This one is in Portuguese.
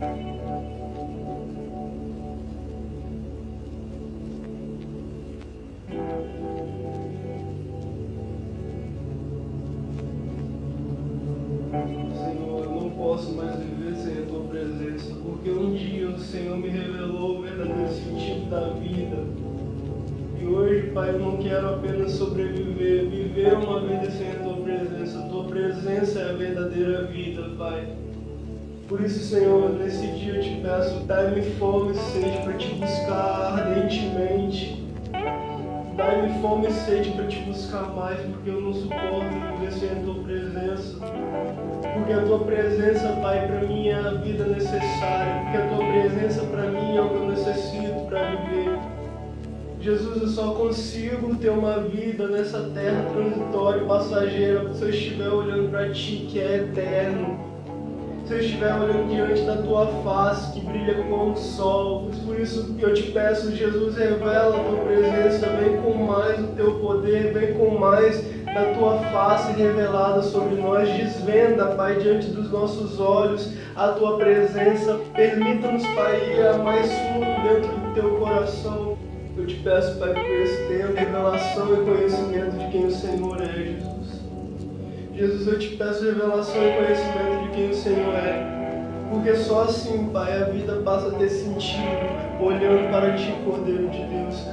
Senhor, eu não posso mais viver sem a tua presença, porque um dia o Senhor me revelou o verdadeiro sentido da vida. E hoje, Pai, eu não quero apenas sobreviver, viver uma vida sem a tua presença. A tua presença é a verdadeira vida, Pai. Por isso, Senhor, nesse dia eu te peço, dai-me fome e sede para te buscar ardentemente. Dai-me fome e sede para te buscar mais, porque eu não suporto viver sem a tua presença. Porque a tua presença, Pai, para mim é a vida necessária. Porque a tua presença para mim é o que eu necessito para viver. Jesus, eu só consigo ter uma vida nessa terra transitória passageira se eu estiver olhando para Ti, que é eterno se eu estiver olhando diante da tua face que brilha como o sol. Por isso eu te peço, Jesus, revela a tua presença, vem com mais o teu poder, vem com mais da tua face revelada sobre nós. Desvenda, Pai, diante dos nossos olhos a tua presença. Permita-nos, Pai, ir a mais fundo dentro do teu coração. Eu te peço, Pai, por esse tempo, revelação e conhecimento de quem o Senhor é, Jesus. Jesus, eu te peço revelação e conhecimento de quem o Senhor é. Porque só assim, Pai, a vida passa a ter sentido, olhando para Ti, Cordeiro de Deus.